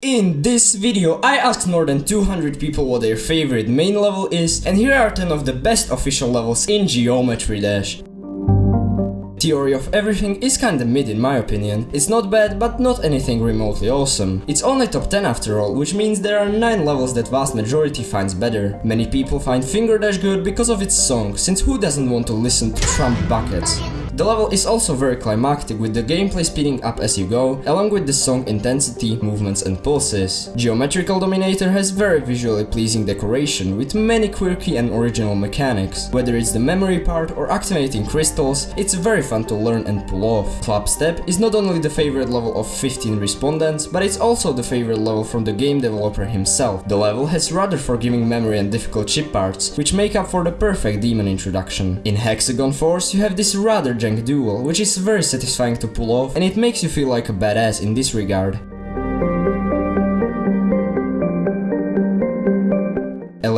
In this video, I asked more than 200 people what their favorite main level is, and here are 10 of the best official levels in Geometry Dash. Theory of Everything is kinda mid in my opinion. It's not bad, but not anything remotely awesome. It's only top 10 after all, which means there are 9 levels that vast majority finds better. Many people find Fingerdash good because of its song, since who doesn't want to listen to Trump buckets? The level is also very climactic with the gameplay speeding up as you go, along with the song intensity, movements and pulses. Geometrical Dominator has very visually pleasing decoration with many quirky and original mechanics. Whether it's the memory part or activating crystals, it's very fun to learn and pull off. Clubstep is not only the favorite level of 15 respondents, but it's also the favorite level from the game developer himself. The level has rather forgiving memory and difficult chip parts, which make up for the perfect demon introduction. In Hexagon Force you have this rather duel, which is very satisfying to pull off and it makes you feel like a badass in this regard.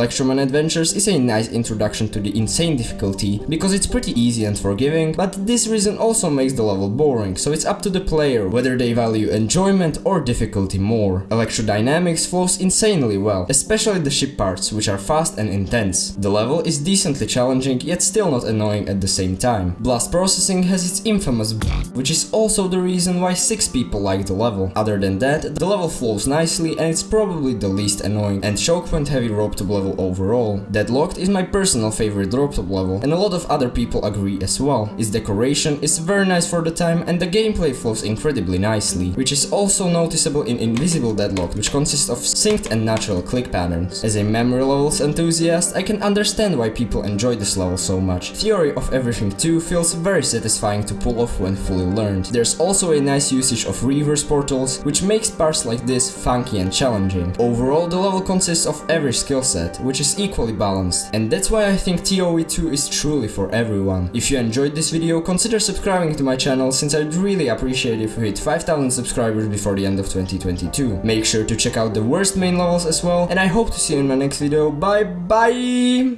Electroman Adventures is a nice introduction to the insane difficulty, because it's pretty easy and forgiving, but this reason also makes the level boring, so it's up to the player whether they value enjoyment or difficulty more. Electrodynamix flows insanely well, especially the ship parts, which are fast and intense. The level is decently challenging, yet still not annoying at the same time. Blast Processing has its infamous which is also the reason why 6 people like the level. Other than that, the level flows nicely and it's probably the least annoying and choke point heavy RobTop level overall. Deadlocked is my personal favorite RobTop level and a lot of other people agree as well. Its decoration is very nice for the time and the gameplay flows incredibly nicely, which is also noticeable in Invisible Deadlock which consists of synced and natural click patterns. As a memory levels enthusiast, I can understand why people enjoy this level so much. Theory of Everything 2 feels very satisfying to pull off when fully learned. There's also a nice usage of reverse portals, which makes parts like this funky and challenging. Overall, the level consists of every skill set, which is equally balanced. And that's why I think TOE 2 is truly for everyone. If you enjoyed this video, consider subscribing to my channel since I'd really appreciate it if you hit 5000 subscribers before the end of 2022. Make sure to check out the worst main levels as well, and I hope to see you in my next video. Bye bye!